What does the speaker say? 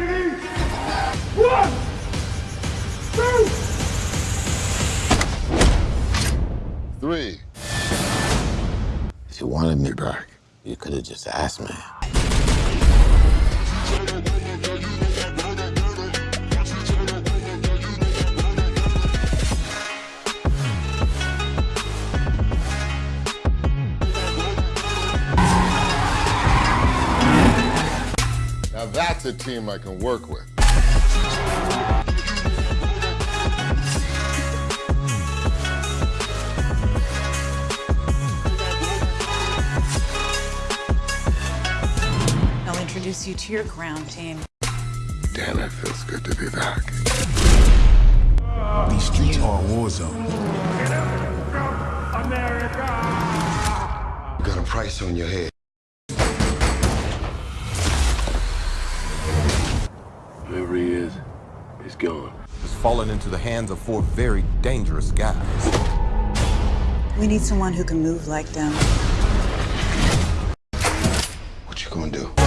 One, two, three. If you wanted me back, you could have just asked me. Now that's a team I can work with. I'll introduce you to your ground team. Damn, it feels good to be back. These streets are a war zone. America. You got a price on your head. Gone. has fallen into the hands of four very dangerous guys. We need someone who can move like them. What you gonna do?